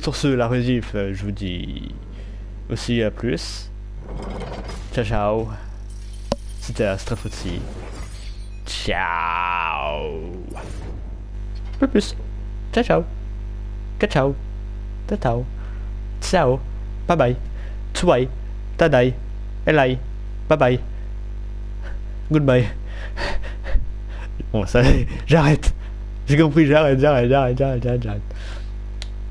Sur ce, la rediff, euh, je vous dis aussi à plus. Ciao, ciao. C'était Astrafotsi. Ciao. Plus plus. Ciao, ciao. Ciao, ciao. Ciao, ciao. Ciao. Bye bye. Tsuai. Tadai. Elai. Bye bye. Goodbye. Bon, ça, j'arrête. J'ai compris, j'arrête, j'arrête, j'arrête, j'arrête, j'arrête.